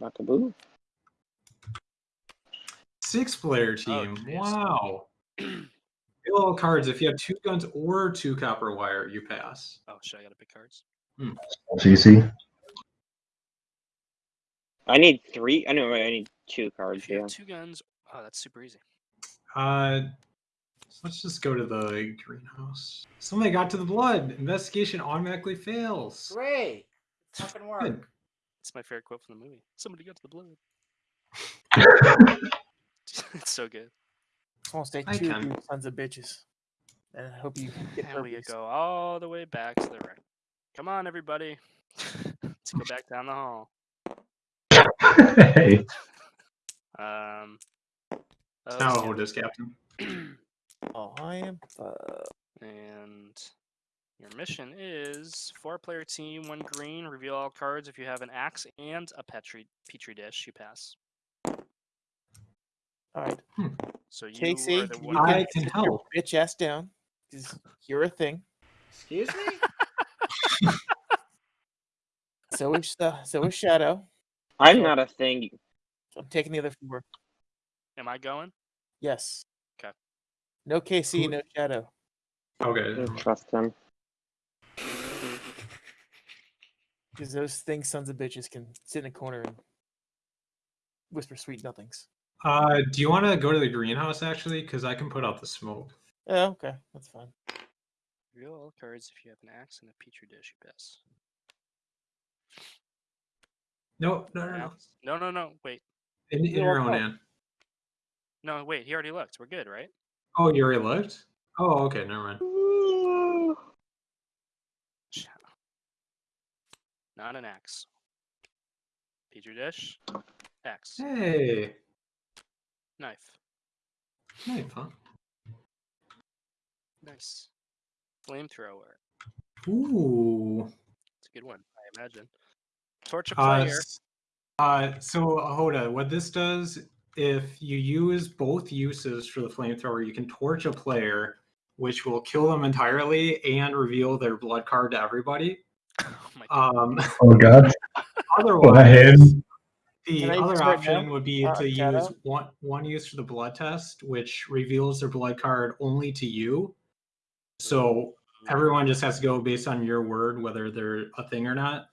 Buckaboo. Six player Oh, team. jeez. wow. Reveal all cards. If you have two guns or two copper wire, you pass. Oh shit! I gotta pick cards. CC. I need three. I know. I need two cards. If you Yeah. have two guns, oh, that's super easy. Uh, let's just go to the greenhouse. Somebody got to the blood. Investigation automatically fails. Great. Fucking work. Good. It's my favorite quote from the movie. Somebody got to the blood. it's so good. Just want to stay I two can. of you sons of bitches. And I hope you get And we go all the way back to the right. Come on, everybody. Let's go back down the hall. hey. Um. oh, Now yeah. Hoda's captain. Oh, I am. Uh, and your mission is four-player team, one green. Reveal all cards. If you have an axe and a petri petri dish, you pass. all right. So you Casey, are the one. I can can sit your help. bitch ass down. 'cause You're a thing. Excuse me? So is uh, so is Shadow. I'm not a thing. I'm taking the other four. Am I going? Yes. Okay. No KC, no Shadow. Okay. don't trust him. Because those things, sons of bitches, can sit in a corner and whisper sweet nothings. Uh, do you want to go to the greenhouse actually? Because I can put out the smoke. Oh, okay. That's fine. Reveal all cards. If you have an axe and a petri dish, you pass. No, no, no, no. No, no, no. Wait. In, in your own up. hand. No, wait. He already looked. We're good, right? Oh, you already looked? Oh, okay, never mind. Not an axe. Petri dish. Axe. Hey, Knife. Knife, huh? Nice. Flamethrower. Ooh. It's a good one, I imagine. Torch a Uh, player. s- uh, so Hoda, what this does, if you use both uses for the flamethrower, you can torch a player, which will kill them entirely and reveal their blood card to everybody. Oh my god. Um, Oh god. otherwise, the Can I use other option would be Uh, to Shadow? use one one use for the blood test, which reveals their blood card only to you. So everyone just has to go based on your word whether they're a thing or not.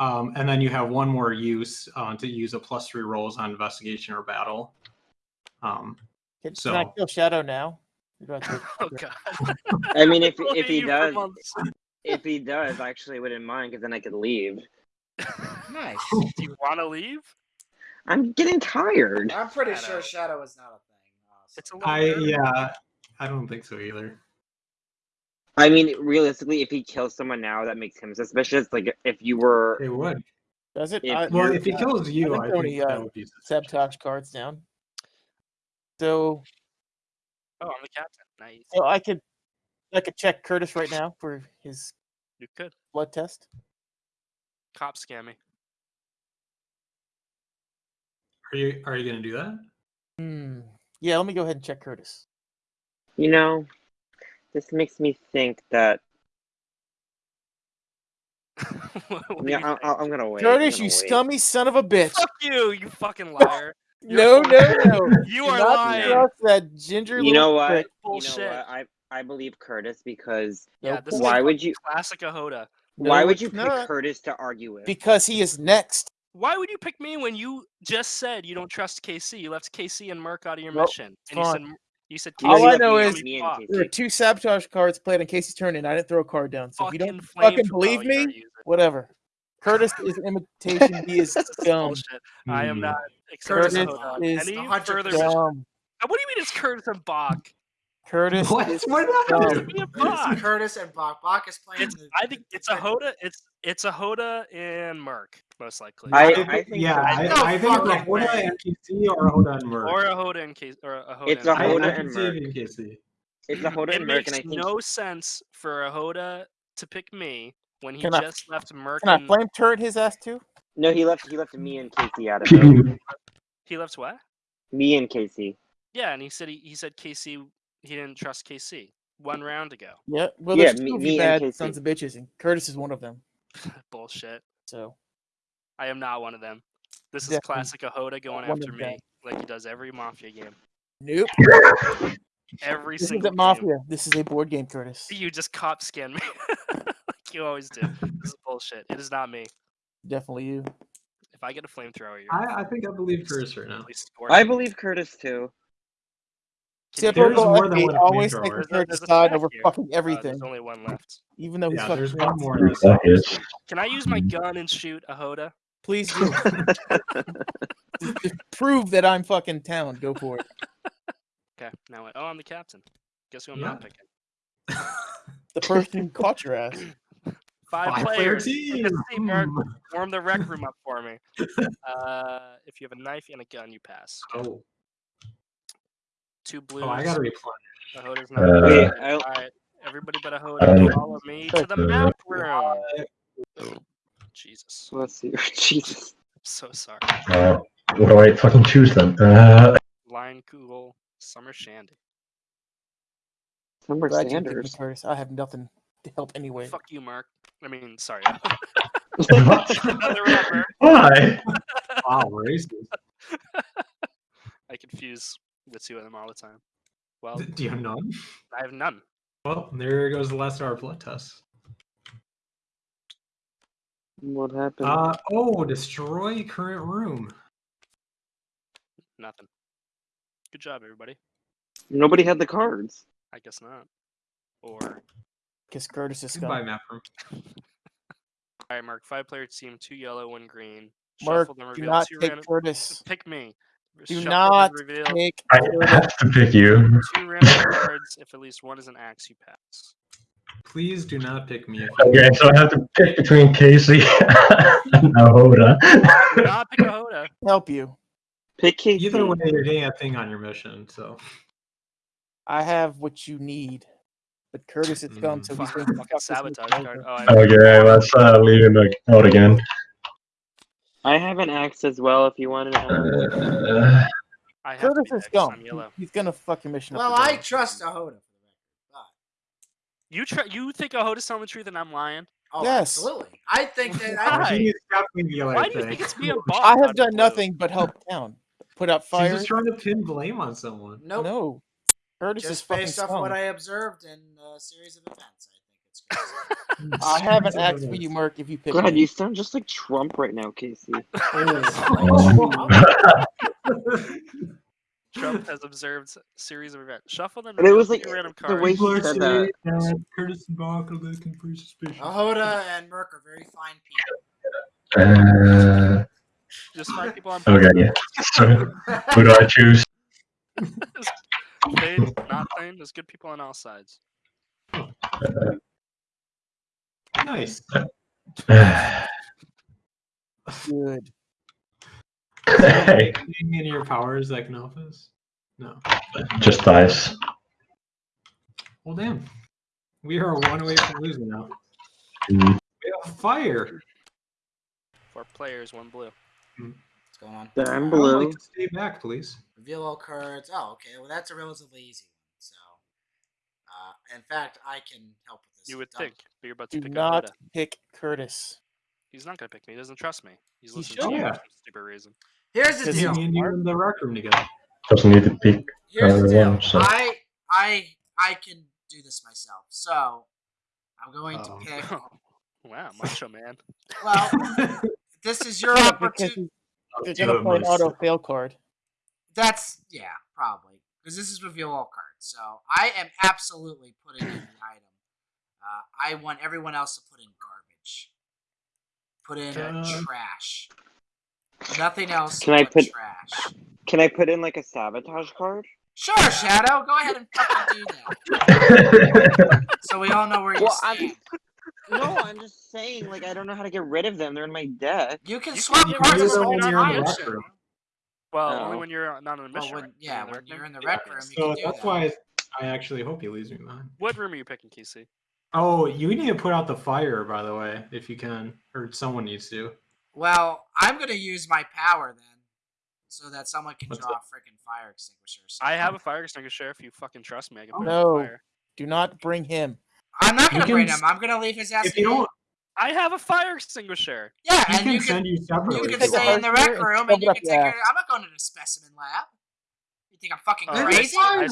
Um, and then you have one more use uh, to use a plus three rolls on investigation or battle. Um, Can, can I So- kill Shadow now? You don't have to- Oh god. I mean, if if he does, months. If he does, I actually wouldn't mind because then I could leave. Nice. Do you want to leave? I'm getting tired. I'm pretty Shadow. sure Shadow is not a thing. It's a honestly. little I better. yeah, I don't think so either. I mean, realistically, if he kills someone now, that makes him suspicious. Like if you were, It would. Does it? If I- Well, if he uh, kills you, think I Tony, think that uh, would be sabotage cards down. So, Oh, I'm the captain. Nice. so I could, I could check Curtis right now for his You could. blood test. Cop scam me. Are you are you gonna do that? Hmm. Yeah, let me go ahead and check Curtis. you know, this makes me think that. What do Yeah, I, I, I'm gonna wait. Curtis, gonna you wait. scummy son of a bitch! Fuck you, you fucking liar. No, no, no! You are not lying. trust that ginger. You know what? prick. You know Bullshit. what? I I believe Curtis because Yeah, Nope. this is why would you classic Ahoda. why No, would it's you pick not. Curtis to argue with? Because he is next. Why would you pick me when you just said you don't trust KC? You left KC and Merc out of your Well, mission, and you said you said You All KC I know is and me fuck. and There were two sabotage cards played on Casey's turn, and I didn't throw a card down. So if you don't Fucking fucking believe me, whatever. Curtis is an imitation. He is This is dumb. I am Hmm. not accepting Curtis Ahoda. is Any 100% further? Dumb. What do you mean it's Curtis and Bach? Curtis What? is What did that dumb. do? Me and It's Curtis and Bach. Bach is playing. It's, the- I think it's a Hoda. It's it's a Hoda and Merc most likely. I- I, I think, think yeah, so. I, No I think it's a Hoda way. and KC or a Hoda and Merc. or a Hoda and Casey or a Hoda. It's and a I, Merc. Hoda I and can it Merc. KC. It's a Hoda It and Merc, makes and I think no sense for a Hoda to pick me when he Can I- just left Merc. Can I and- flame turret his ass too? no, he left he left me and Casey out of it. He left what? Me and Casey. Yeah, and he said he, he said KC he didn't trust KC one round ago. Yeah. Well, Yeah, there's me- two of me bad sons of bitches, and Curtis is one of them. Bullshit. So I am not one of them. This is Definitely classic Ahoda going one after me, them. like he does every Mafia game. Nope. Every This single isn't game. Mafia. This is a board game, Curtis. You just cop scan me, like you always do. This is bullshit. It is not me. Definitely you. If I get a flamethrower, you're I, I think I believe Curtis right now. at least scored. I believe Curtis too. Can you There's do Typical it? more than one always flamethrower. take There's the a- Curtis side over here. fucking Uh, there's only one left. Even though he's Yeah, fucking there's one more in this. Can I use my gun and shoot Ahoda? Please do. Just- just prove that I'm fucking town. Go for it. Okay, now what? Oh, I'm the captain. Guess who I'm not picking? The person who caught your ass. Five, Five player players. team. Let's see, Mark. Hmm. Warm the rec room up for me. Uh, if you have a knife and a gun, you pass. Oh, Two blues. oh, I gotta replenish. Ahoda's Uh, not. Wait, I, All right, everybody but Ahoda, Um, follow me to the uh, map room. Jesus, let's see. Jesus. I'm so sorry. Uh, what do I fucking choose then? Uh, Leinenkugel, Summer Shandy. Summer Glad you picked Sanders. I have nothing to help anyway. Fuck you, Mark. I mean, sorry. Another rapper. Why? Wow, racist. I confuse the two of them all the time. Well, Do you have none? I have none. Well, there goes the last hour blood test. What happened? Uh oh, destroy current room. Nothing. Good job, everybody. Nobody had the cards. I guess not. Or Kiss Curtis is Goodbye, scum. map room. all right, Mark. Five player team, two yellow, one green. Mark, Shuffle them, do reveal not two take random. Curtis. Pick me. Do not reveal take I have to pick you. two random cards. If at least one is an axe, you pass. Please do not pick me. Okay, so I have to pick between Casey and Ahoda. Do not pick a Hoda. help you. Pick Casey. Either way, you're getting a thing on your mission. So I have what you need. But Curtis is scum, Mm, so he's Fuck, going to fucking fuck this sabotage card. over. Oh, I okay, let's uh, leave him out again. I have an axe as well. If you want an axe. Uh, I have to Curtis is next. scum. I'm yellow. He's gonna fuck your mission Well, up. I trust Ahoda for the record. But, You try. You think a Hoda's telling the truth and I'm lying? oh, Yes. absolutely. I think that Why? I, he's definitely the Why do you think it's being bought? I have done nothing but help town. Put out She's fires. just trying to pin blame on someone. nope. No. Curtis is Just fucking based off scum. what I observed in a series of events, I think it's. I have an axe for you, Mark, if you pick God, me. you sound just like Trump right now, Casey. Trump has observed s- series of events. Shuffle them. And it was two like, random the way he said that. Curtis and Bach are looking for suspicious. Ahoda and Merc are very fine people. uh, Just find people on. okay, so who do I choose? Thane, not Thane. There's good people on all sides. Nice. Good. hey, Anything in your powers that can help us? No. just dice. Well, damn. We are one away from losing now. Mm, We have fire. Four players, one blue. What's going on? Damn I would blue. like to stay back, please. Reveal all cards. Oh, okay. Well, that's a relatively easy one. So, uh, in fact, I can help with this. You would Double- think, but you're about to Do pick a not Hoda. pick Curtis. He's not gonna pick me. He doesn't trust me. He's He listening to you Yeah. for some stupid reason. Here's the Does Me he deal. and you in the rec room together. doesn't need to pick. Here's the deal. one, so- I, I, I can do this myself. So, I'm going to Um, pick. wow, macho man. Well, this is your opportunity. You're gonna of play an auto fail card. That's yeah, probably because this is reveal all cards. So I am absolutely putting in the item. Uh, I want everyone else to put in garbage. Put in Uh, trash. Nothing else. Can I put- trash? Can I put in like a sabotage card? Sure, Shadow. Go ahead and fucking do that. So we all know where you Well, I'm- No, I'm just saying. Like I don't know how to get rid of them. They're in my deck. You can swap can get cards rid as of many them in the times. Rec room. Well, No. only when you're not on a Well, mission. when, yeah, in the when rec you're in the Yeah. rec room, you So can do that's that. why I actually hope he leaves me behind. What room are you picking, Casey? Oh, you need to put out the fire, by the way, if you can, or someone needs to. Well, I'm gonna use my power then, so that someone can What's draw a freaking fire extinguisher. or I have a fire extinguisher. If you fucking trust me, I can Oh, put no. out the fire. Do not bring him. I'm not gonna can bring him. I'm gonna leave his ass. If you alone. don't, I have a fire extinguisher. Yeah, He and can you can send you you separately. can stay in the rec room shove and you can take ass. your. I'm not going to the specimen lab. You think I'm fucking Oh, crazy? see, I.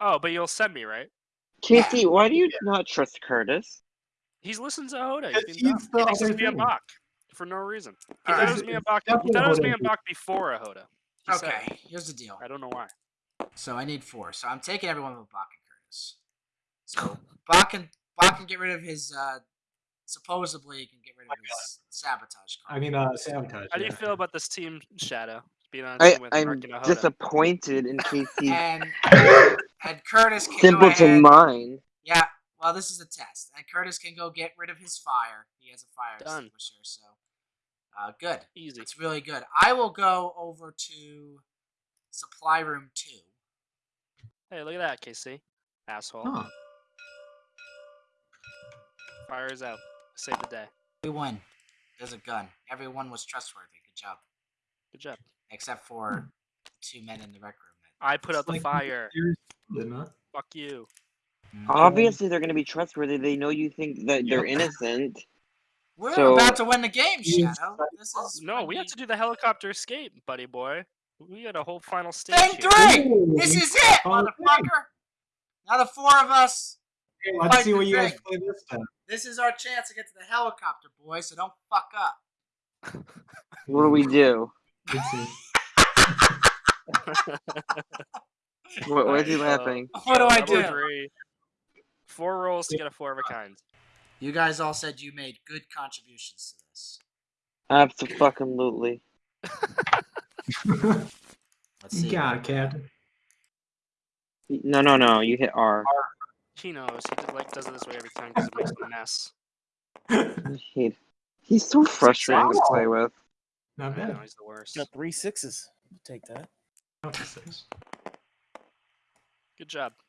Oh, but you'll send me, right? Casey, why do you not trust Curtis? He's listened to Hoda. Because He's being he's He the thinks other it's me and thing. Bach for no reason. He Alright. thought it was me and Bach. He Definitely thought it was me Hoda. and Bach before a Hoda. He said. Okay, here's the deal. I don't know why. So I need four. So I'm taking everyone with Bach and Curtis. So Bach can Bach can get rid of his. uh Supposedly, he can get rid of his sabotage. Card. I mean, uh, sabotage. How do you yeah. feel about this team, Shadow? Being on a I, team with I'm Mark and a Hoda. disappointed in Casey's and and Curtis can go simpleton ahead. mind. Yeah, well, this is a test, and Curtis can go get rid of his fire. He has a fire Done. extinguisher, so uh, good. Easy. It's really good. I will go over to supply room two. Hey, look at that, KC. Asshole. Huh. Fire is out. Save the day. We won. There's a gun. Everyone was trustworthy. Good job, Good job. except for the two men in the rec room. I put out the Like, fire. didn't? Fuck you. Mm-hmm. Obviously, they're going to be trustworthy. They know you think that they're innocent. we're so- about to win the game, You- Shadow. This is No, we have to do the helicopter escape, buddy boy. We got a whole final stage Thing three. Ooh, This is it, motherfucker. Now the four of us. Hey, let's see what you guys play this time. This is our chance to get to the helicopter, boys. So don't fuck up. What do we do? What, why is he Alright, uh, laughing? What do I do? Three. Four rolls to get a four of a kind. You guys all said you made good contributions to this. Absolutely. Let's you see. got it, Captain. No, no, no. You hit R. He knows. He did, like does it this way every time because it makes a mess. He, he's so frustrating to play with. Not I bad. know he's the worst. Got three sixes. I'll Take that. Up. Good job.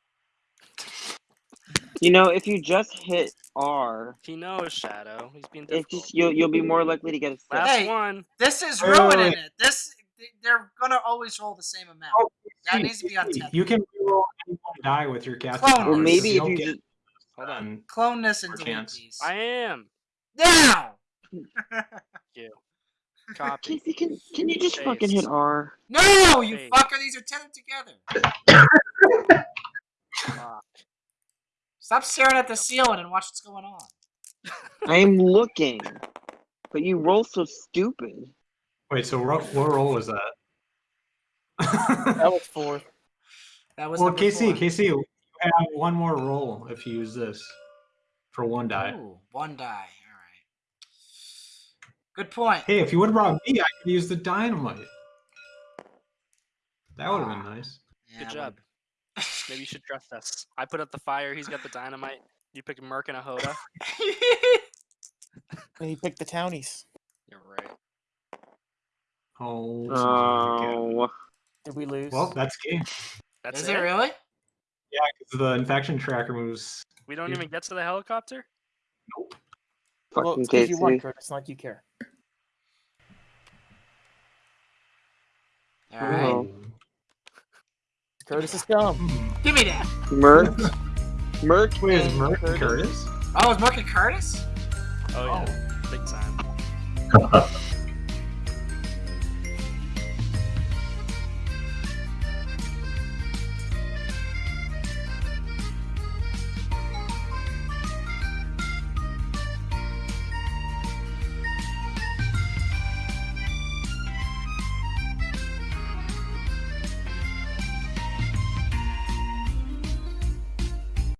You know, if you just hit R, He knows Shadow. He's being it's difficult. just you'll you'll be more likely to get a six. Last Hey. one. This is Wait, wait, ruining wait. it. This they're gonna always roll the same amount. Oh, That needs to be on see, 10. You can roll any one die with your cat. Clone Or Or maybe if you'll just Hold on. on. Clone this and Or delete chance. I am. Now. Copy. Casey, can can you just fucking hit R? No, you Hey. fucker. These are tethered together. Stop staring at the ceiling and watch what's going on. I'm looking, but you roll so stupid. Wait, so ro- what roll was that? That was fourth. That was well, number KC, four. KC, you have one more roll if you use this for one die. Ooh, one die. All right. Good point. Hey, if you would have brought me, I could use the dynamite. That would have been ah, nice. Yeah, Good I job. Maybe you should trust us. I put up the fire. He's got the dynamite. You picked a Merc and a Hoda. And he picked the townies. You're right. Oh, this is really good. Oh, Did we lose? well, that's game. That's Is it. it really? Yeah, because the infection tracker moves. We don't Yeah. even get to the helicopter. well, fucking it's 'cause Casey. you won, Curtis. It's not like you care. All right. Oh. Curtis is scum. Hmm. Give me that. Merc, Merc, Wait, is Merc Curtis. Curtis? Oh, is Mark and Curtis? Oh yeah, big time.